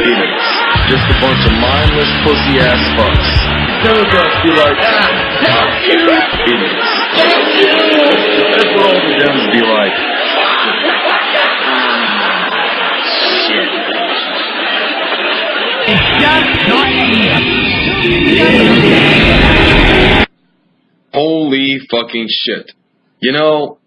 idiots. Just a bunch of mindless pussy ass fucks. Democrats be like, ah, fuck you, idiots. That's what all the Dems be like. Shit. Holy fucking shit. You know,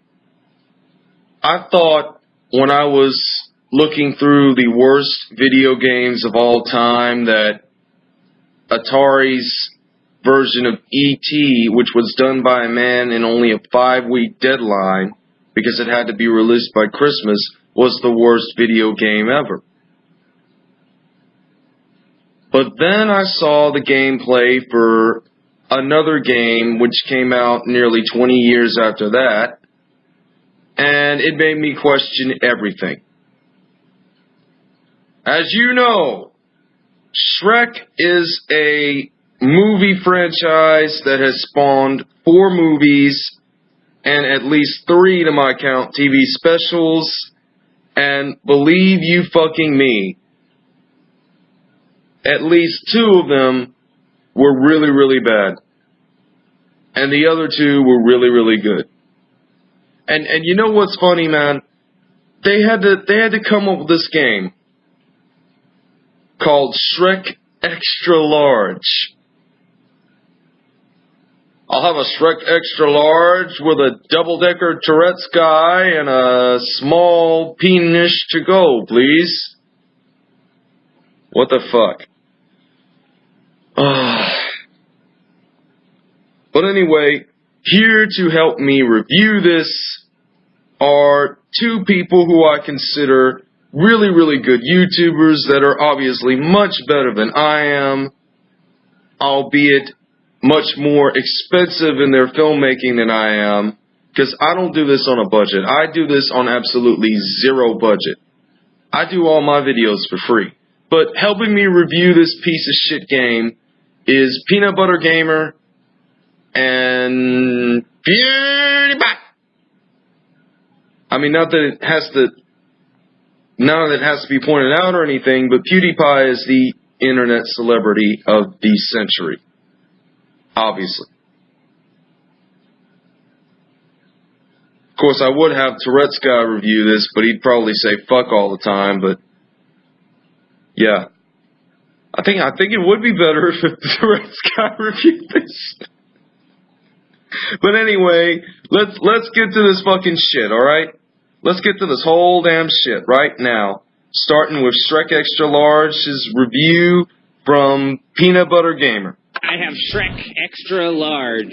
I thought when I was looking through the worst video games of all time that Atari's version of E.T., which was done by a man in only a five week deadline because it had to be released by Christmas, was the worst video game ever. But then I saw the gameplay for another game which came out nearly 20 years after that, and it made me question everything. As you know, Shrek is a movie franchise that has spawned four movies and at least three, to my count, TV specials. And believe you fucking me, at least two of them were really, really bad. And the other two were really, really good. And and you know what's funny, man? They had to they had to come up with this game called Shrek Extra Large. I'll have a Shrek Extra Large with a double decker Tourette's guy and a small penis to go, please. What the fuck? but anyway, here to help me review this are two people who I consider really, really good YouTubers that are obviously much better than I am, albeit much more expensive in their filmmaking than I am, because I don't do this on a budget. I do this on absolutely zero budget. I do all my videos for free. But helping me review this piece of shit game is Peanut Butter Gamer and PewDiePie. I mean, not that it has to, none of it has to be pointed out or anything, but PewDiePie is the internet celebrity of the century. Obviously. Of course, I would have Tourette's guy review this, but he'd probably say fuck all the time, but yeah. I think I think it would be better if Tourette's guy reviewed this. but anyway, let's let's get to this fucking shit, alright? Let's get to this whole damn shit right now. Starting with Shrek Extra Large's review from Peanut Butter Gamer. I have Shrek Extra Large.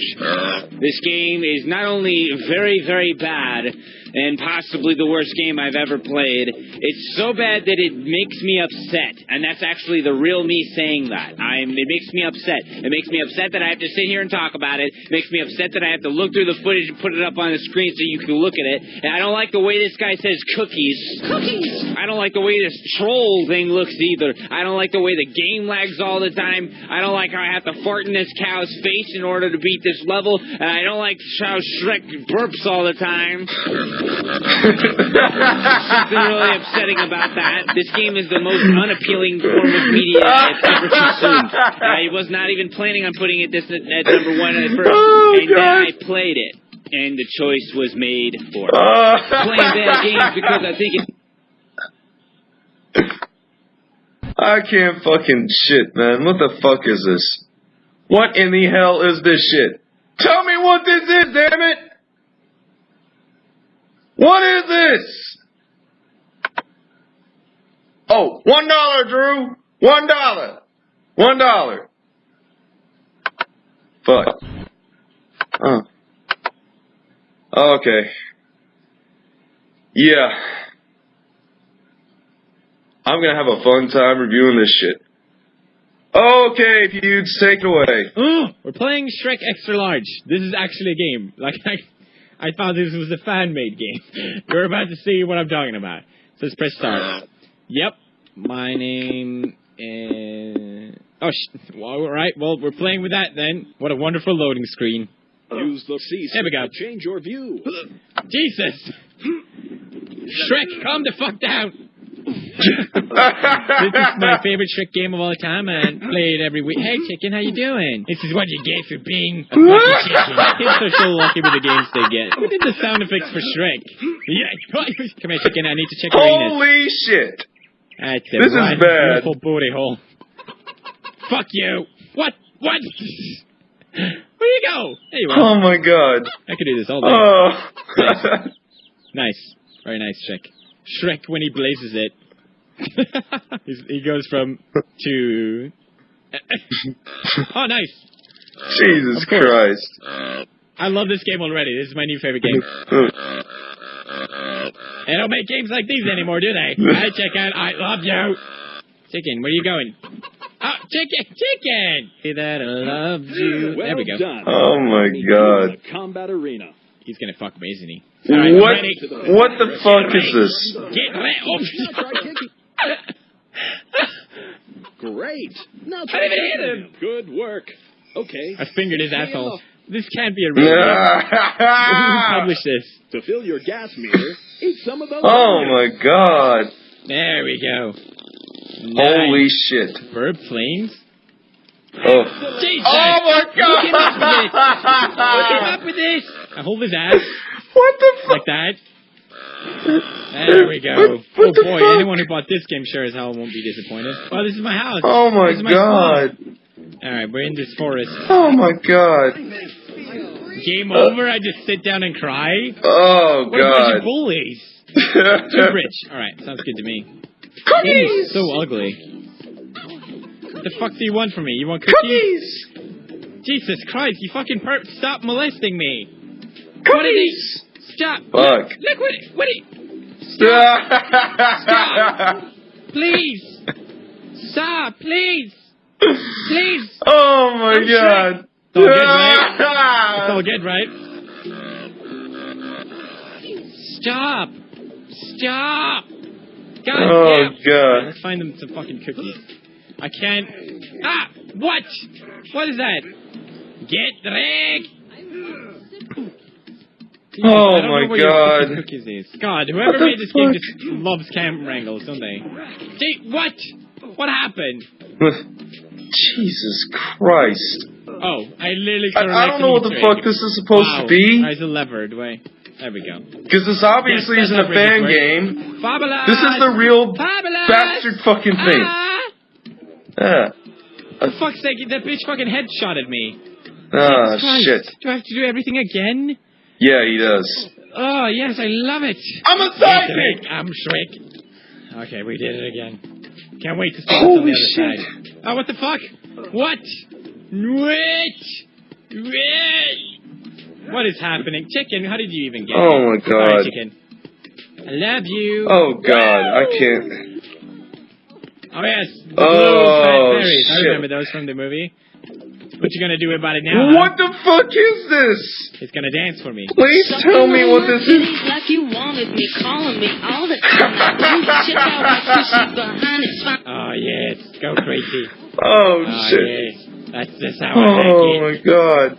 This game is not only very, very bad, and possibly the worst game I've ever played. It's so bad that it makes me upset, and that's actually the real me saying that. I'm. It makes me upset. It makes me upset that I have to sit here and talk about it. It makes me upset that I have to look through the footage and put it up on the screen so you can look at it. And I don't like the way this guy says cookies. Cookies. I don't like the way this troll thing looks either. I don't like the way the game lags all the time. I don't like how I have to fart in this cow's face in order to beat this level, and I don't like how Shrek burps all the time. Something really upsetting about that. This game is the most unappealing form of media I've ever consumed. I was not even planning on putting it this at, number one at first, Oh, and then I played it, and the choice was made for. Uh, Playing bad games because I think it's I can't fucking shit, man. What the fuck is this? What in the hell is this shit? Tell me what this is, damn it! What is this? Oh, one dollar, Drew. One dollar. One dollar. Fuck. Oh. Okay. Yeah. I'm gonna have a fun time reviewing this shit. Okay, Pewds, take it away. Oh, we're playing Shrek Extra Large. This is actually a game. Like I, I thought this was a fan-made game. You're about to see what I'm talking about. So let's press start. Uh. Yep, my name is. Oh, sh- well, all right. Well, we're playing with that then. What a wonderful loading screen. Use the C There we go. change your view. Jesus, Shrek, calm the fuck down. This is my favorite Shrek game of all time, and play it every week. Hey, chicken, how you doing? This is what you get for being a fucking chicken. Kids are so lucky with the games they get. Who did the sound effects for Shrek? Yeah, come here, chicken. I need to check your anus. Holy shit! That's a This is right bad. Beautiful booty hole. Fuck you. What? What? Where you go? There you are. Oh my god. I could do this all day. Oh. Nice. Very nice, Shrek. Shrek when he blazes it. He's, he goes from to. oh, nice. Jesus Christ. I love this game already. This is my new favorite game. They don't make games like these anymore, do they? Hi, chicken. I love you. Chicken, where are you going? Oh, chicken, chicken. See that? I love you. Well there we go. done. Oh my god. Combat arena. He's gonna fuck me, isn't he? All right, What? ready? What the fuck is this? Get ready. Oh, Great. Now I try didn't even hit him. Good work. Okay. I fingered his asshole. This can't be a real game. Who published this? To fill your gas meter, eat some of those. oh my god. There we go. Holy Nice. shit. Verb flames? Oh. Jesus! Oh my Who came up with this? Who came up with this? I hold his ass What the fuck? like that. There we go. What- what oh boy, fuck? anyone who bought this game sure as hell won't be disappointed. Oh, this is my house. Oh my my god. Alright, we're in this forest. Oh my god. Game over, I just sit down and cry? Oh What a bunch of god. bullies. Too rich. Alright, sounds good to me. Cookies. So ugly. What the fuck do you want from me? You want cookies? Cookies. Jesus Christ, you fucking perp, stop molesting me. Cookies. Stop. Fuck. Look what it, what it, please. Stop, please. Please. Oh my I'm god. It's all good, right? It's all good, right? Stop. Stop. God Oh damn. god. Let's find them some fucking cookies. I can't. Ah! What? What is that? Get Drake! Jesus, Oh I don't my know God. fucking Cookies is. God, whoever made this game just loves cam wrangles, don't they? Gee, what? What happened? Jesus Christ. Oh, I literally I, sort I don't know what the Easter egg. fuck this is supposed wow. to be. There's a levered way. There we go. Because this obviously Yes, isn't a fan really game. Fabulous! This is the real Fabulous! bastard fucking thing. Ah! Yeah. For fuck's sake, that bitch fucking headshotted me. Ah, Christ. shit. Do I have to do everything again? Yeah, he does. Oh, yes, I love it. I'm a Yes, I'm Shrek. Okay, we did it again. Can't wait to see what's on Holy the other shit. side. Oh, what the fuck? What? Wait! Wait! What is happening? Chicken, how did you even get Oh my here? Sorry, god. chicken. I love you. Oh god, I can't. Oh, yes. The Oh, blue fat berries. I shit. remember those from the movie. What you gonna do about it now? huh? What the fuck is this? It's gonna dance for me. Please tell me what this is. Like you wanted me, calling me all the time. Now, check out my sushi behind his fine. Oh, yes. Go crazy. Oh Oh, shit. yes. That's just how I Oh like it. my god.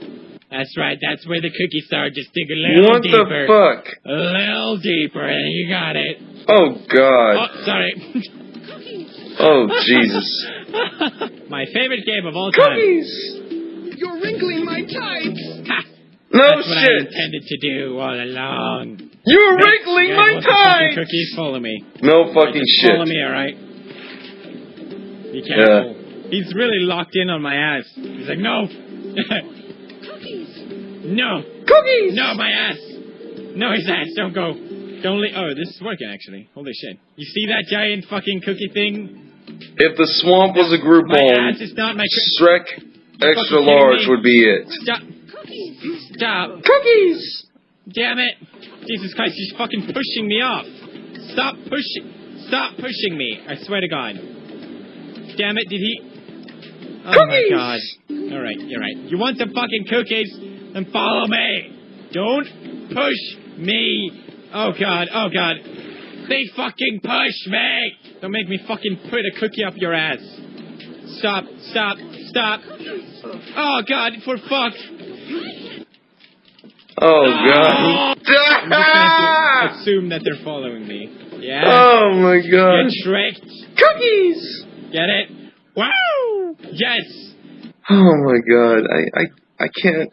That's right. That's where the cookies start. Just dig a little What deeper. the fuck? A little deeper, and you got it. Oh Oh, god. sorry. Oh Jesus. My favorite game of all time. Cookies. You're wrinkling my tights. Ha! No That's what I shit. intended to do all along. You're Bitch, wrinkling you my want some fucking time. Cookies, follow me. No fucking Just shit. Follow me, all right? Be careful. He's really locked in on my ass. He's like, no. Cookies. No. Cookies. No, my ass. No, his ass. Don't go. Don't leave. Oh, this is working actually. Holy shit. You see that giant fucking cookie thing? If the swamp was a group My home, ass is not my. Shrek extra large would be it. Stop. Cookies. Stop. Cookies. Damn it. Jesus Christ, he's fucking pushing me off. Stop pushing. Stop pushing me. I swear to God. Damn it, did he? Oh my Cookies. God. Alright, you're right. You want some fucking cookies? Then follow me. Don't push me. Oh God, oh God. They fucking push me. Don't make me fucking put a cookie up your ass. Stop, stop, stop. Oh God, for fuck. Oh, oh. god. I'm just assume that they're following me. Yeah. Oh my god. Get tricked. Cookies! Get it? Wow! Yes! Oh my god. I, I, I can't.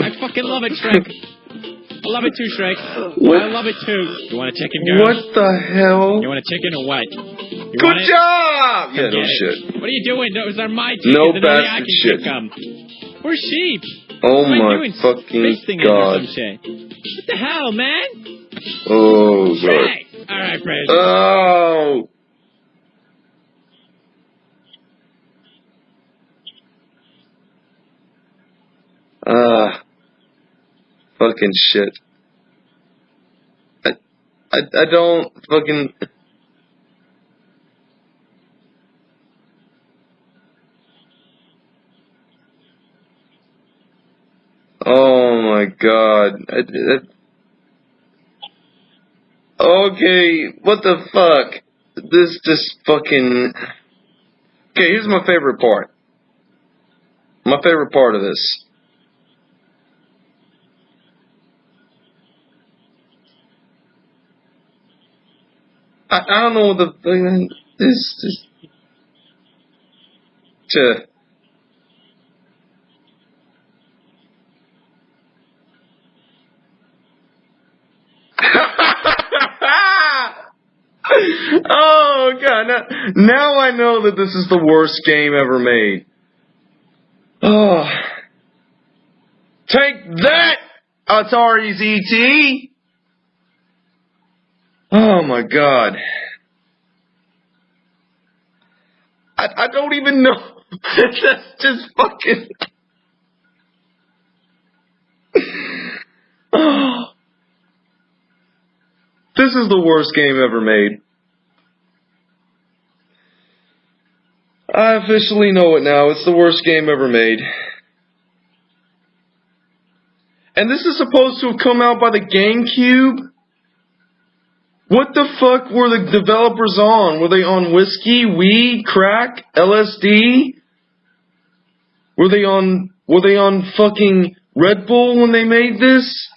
I fucking love it, Shrek. I love it too, Shrek. What? I love it too. You want a chicken, girl? What the hell? You want a chicken or what? You Good job! Yeah, no it. shit. What are you doing? Those are my chickens. No bastard shit. We're sheep. Oh What my doing? fucking Fisting it or god. What the hell, man? Oh god. Alright, Fred. Oh! Ah. Fucking shit. I, I, I don't fucking. Oh my god. I, I, Okay, what the fuck? This just fucking. Okay, here's my favorite part. My favorite part of this. I, I don't know the fucking this this. To. oh god! Now, now I know that this is the worst game ever made. Oh, take that, Atari's ET. Oh my god! I I don't even know. That's just fucking. This is the worst game ever made. I officially know it now. It's the worst game ever made. And this is supposed to have come out by the GameCube? What the fuck were the developers on? Were they on whiskey, weed, crack, LSD? Were they on were they on fucking Red Bull when they made this?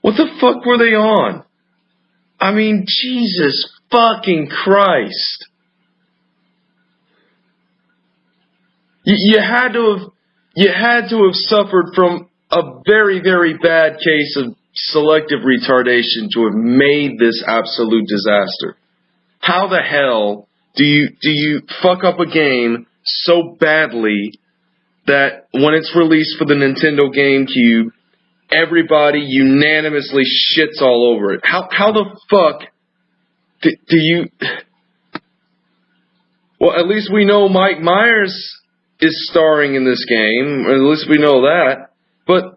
What the fuck were they on? I mean, Jesus fucking Christ. You, you had to have, you had to have suffered from a very, very bad case of selective retardation to have made this absolute disaster. How the hell do you, do you fuck up a game so badly that when it's released for the Nintendo GameCube, everybody unanimously shits all over it. How how the fuck do, do you? Well, at least we know Mike Myers is starring in this game. At least we know that. But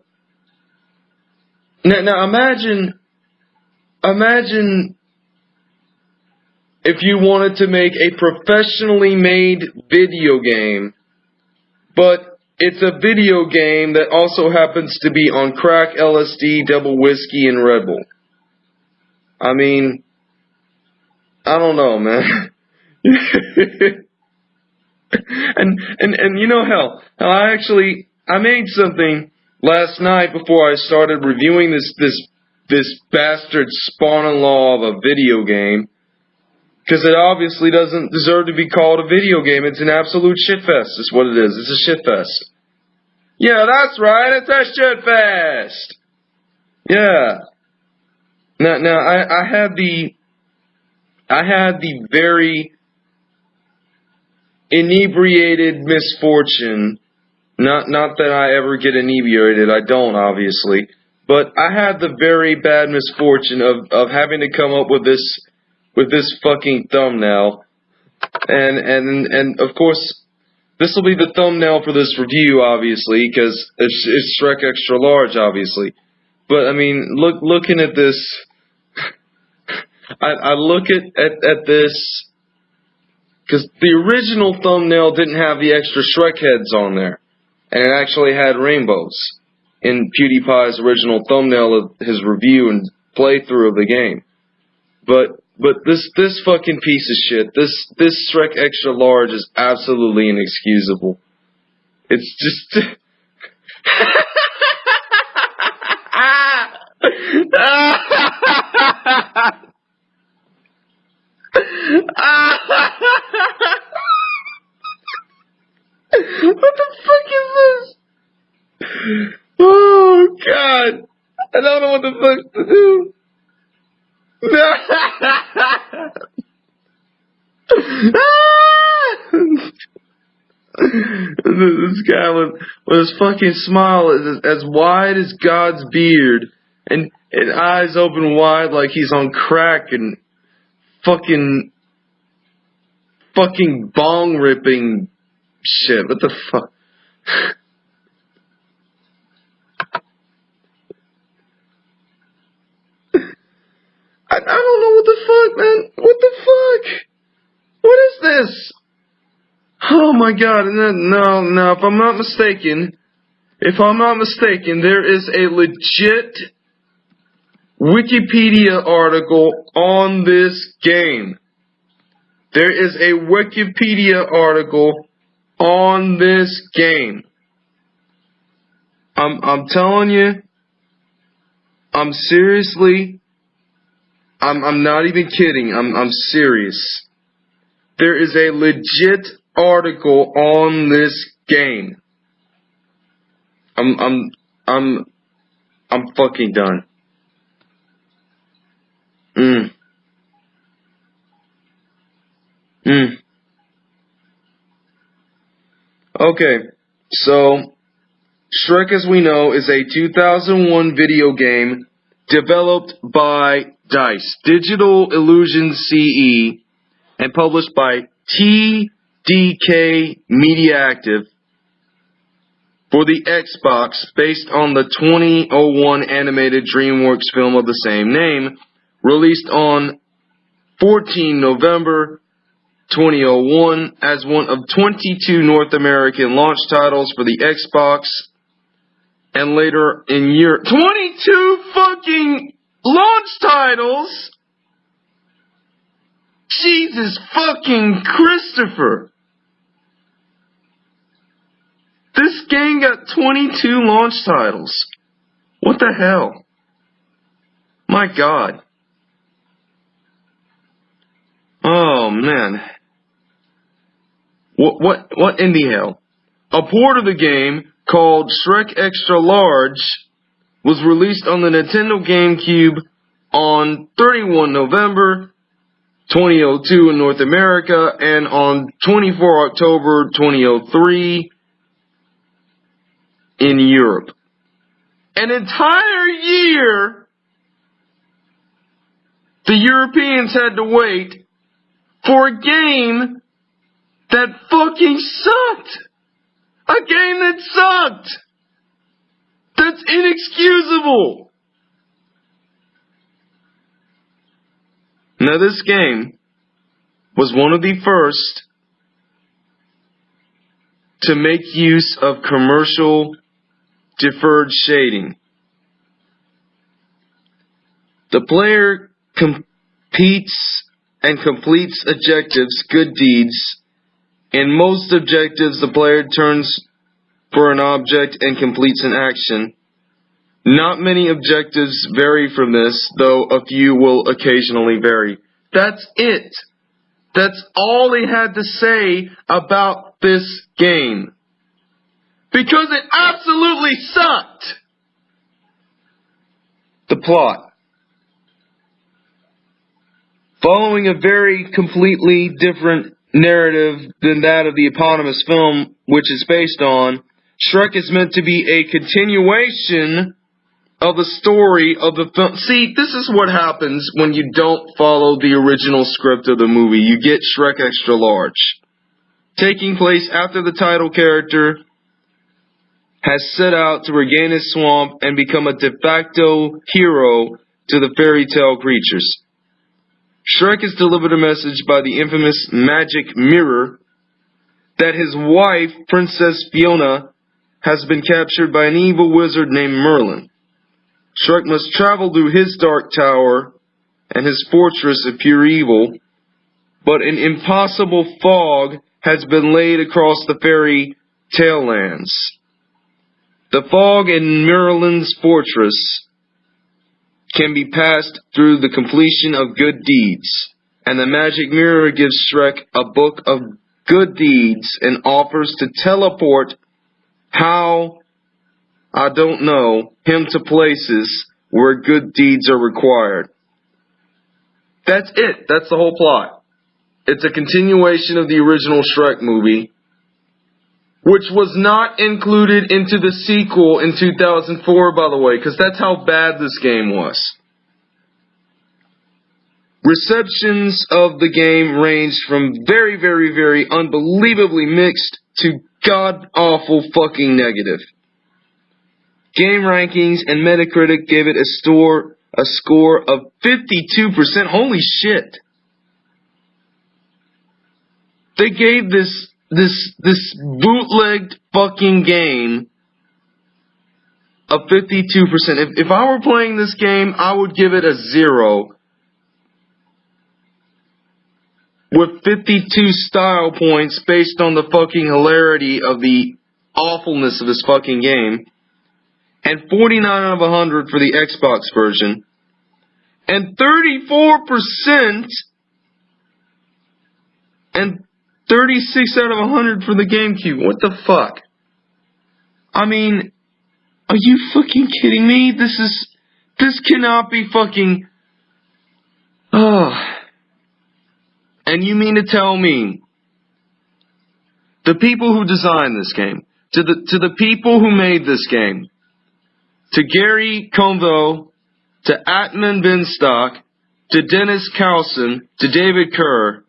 now, now imagine, imagine if you wanted to make a professionally made video game, but it's a video game that also happens to be on crack, LSD, double whiskey, and Red Bull. I mean, I don't know, man. and and and you know hell, hell, I actually I made something last night before I started reviewing this this this bastard spawn-in-law of a video game. Because it obviously doesn't deserve to be called a video game. It's an absolute shitfest, is what it is. It's a shitfest. Yeah, that's right. It's a shitfest. Yeah. Now, now I, I had the, I had the very inebriated misfortune. Not, not that I ever get inebriated. I don't, obviously. But I had the very bad misfortune of, of having to come up with this, with this fucking thumbnail. And, and, and of course, this will be the thumbnail for this review, obviously, because it's, it's Shrek Extra Large, obviously. But I mean, look, looking at this, I, I look at, at, at this, because the original thumbnail didn't have the extra Shrek heads on there, and it actually had rainbows in PewDiePie's original thumbnail of his review and playthrough of the game. But but this this fucking piece of shit, this this Shrek Extra Large is absolutely inexcusable. It's just what the fuck is this? Oh god. I don't know what the fuck to do. this guy with, with his fucking smile is as wide as God's beard and, and eyes open wide like he's on crack and fucking fucking bong ripping shit. What the fuck? I, I don't know what the fuck, man. What the fuck? What is this? Oh my god, no, no, no, if I'm not mistaken, if I'm not mistaken, there is a legit Wikipedia article on this game. There is a Wikipedia article on this game. I'm I'm telling you, I'm seriously I'm I'm not even kidding. I'm I'm serious. There is a legit article on this game. I'm I'm I'm I'm fucking done. Mm. Mm. Okay, so Shrek, as we know, is a 2001 video game developed by DICE, Digital Illusion CE, and published by TDK Mediactive for the Xbox based on the 2001 animated DreamWorks film of the same name, released on 14 November 2001 as one of 22 North American launch titles for the Xbox and later in Europe. 22 fucking launch titles! Jesus fucking Christopher! This game got 22 launch titles. What the hell? My god. Oh man. What what what in the hell? A port of the game called Shrek Extra Large was released on the Nintendo GameCube on 31 November 2002 in North America and on 24 October 2003 in Europe. An entire year the Europeans had to wait for a game that fucking sucked. A game that sucked. That's inexcusable. Now this game was one of the first to make use of commercial deferred shading. The player competes and completes objectives, good deeds. In most objectives, the player turns for an object and completes an action. Not many objectives vary from this, though a few will occasionally vary. That's it. That's all they had to say about this game. Because it absolutely sucked. The plot. Following a very completely different narrative than that of the eponymous film, which it's based on, Shrek is meant to be a continuation of the story of the film. See, this is what happens when you don't follow the original script of the movie. You get Shrek Extra Large. Taking place after the title character has set out to regain his swamp and become a de facto hero to the fairy tale creatures. Shrek is delivered a message by the infamous magic mirror that his wife, Princess Fiona, has been captured by an evil wizard named Merlin. Shrek must travel through his dark tower and his fortress of pure evil, but an impossible fog has been laid across the fairy tale lands. The fog in Merlin's fortress can be passed through the completion of good deeds. And the magic mirror gives Shrek a book of good deeds and offers to teleport how, I don't know, him to places where good deeds are required. That's it. That's the whole plot. It's a continuation of the original Shrek movie, which was not included into the sequel in 2004, by the way, because that's how bad this game was. Receptions of the game ranged from very, very, very unbelievably mixed to god awful fucking negative. GameRankings and Metacritic gave it a store a score of 52%. Holy shit. They gave this this this bootlegged fucking game a 52%. If if I were playing this game, I would give it a 0 with 52 style points based on the fucking hilarity of the awfulness of this fucking game, and 49 out of 100 for the Xbox version, and 34% and 36 out of 100 for the GameCube. What the fuck? I mean, are you fucking kidding me? This is, this cannot be fucking, oh. And you mean to tell me the people who designed this game, to the to the people who made this game, to Gary Convo, to Atman Binstock, to Dennis Carlson, to David Kerr,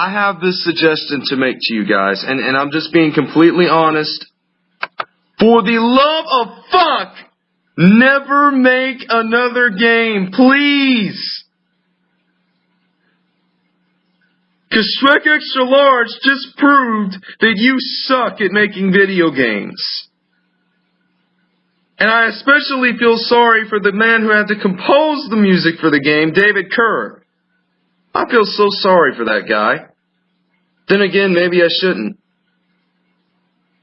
I have this suggestion to make to you guys, and, and I'm just being completely honest. For the love of fuck, never make another game, please. Because Shrek Extra Large just proved that you suck at making video games. And I especially feel sorry for the man who had to compose the music for the game, David Kerr. I feel so sorry for that guy. Then again, maybe I shouldn't.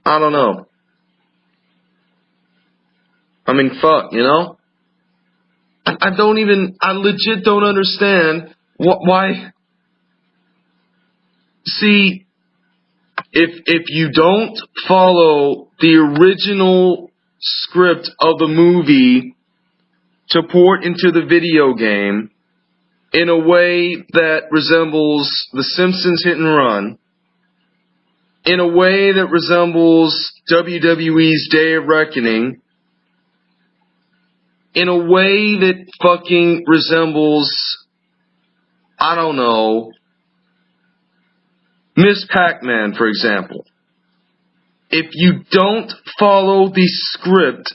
I don't know. I mean, fuck, you know? I, I don't even, I legit don't understand wh- why See, if if you don't follow the original script of the movie to port into the video game in a way that resembles The Simpsons Hit and Run, in a way that resembles WWE's Day of Reckoning, in a way that fucking resembles, I don't know, Miss Pac-Man, for example. If you don't follow the script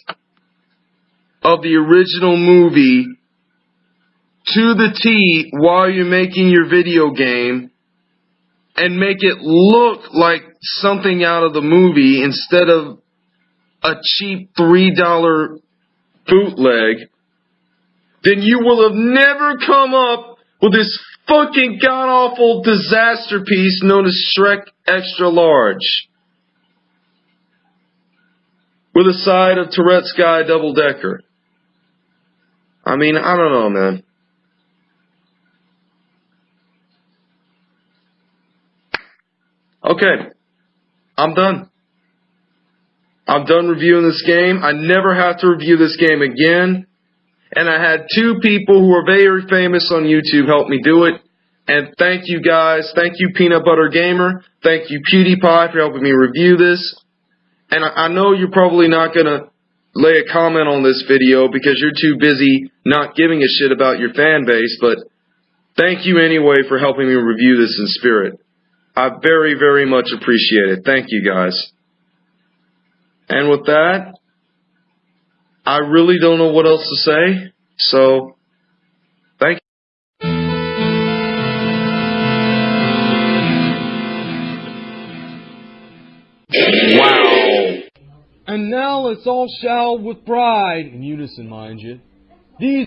of the original movie to the T while you're making your video game and make it look like something out of the movie instead of a cheap $3 bootleg, then you will have never come up with this fucking god awful disaster piece known as Shrek Extra Large. With a side of Tourette's Guy double decker. I mean, I don't know, man. Okay. I'm done. I'm done reviewing this game. I never have to review this game again and I had two people who are very famous on YouTube help me do it. And thank you guys. Thank you, Peanut Butter Gamer. Thank you, PewDiePie, for helping me review this. And I, I know you're probably not going to lay a comment on this video because you're too busy not giving a shit about your fan base, but thank you anyway for helping me review this in spirit. I very, very much appreciate it. Thank you guys. And with that, I really don't know what else to say. So, thank you. Wow. And now let's all shout with pride, in unison, mind you. These.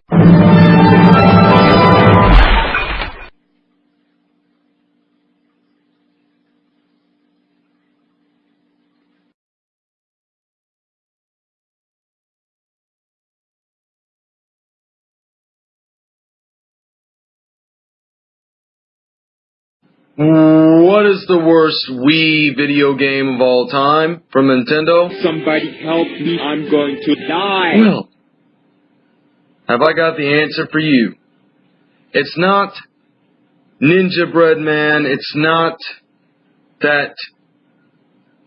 What is the worst Wii video game of all time from Nintendo? Somebody help me. I'm going to die. Well, have I got the answer for you? It's not Ninjabread Man. It's not that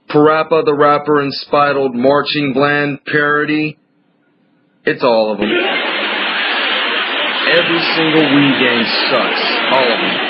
Parappa the Rapper and Spitled Marching Bland parody. It's all of them. Every single Wii game sucks. All of them.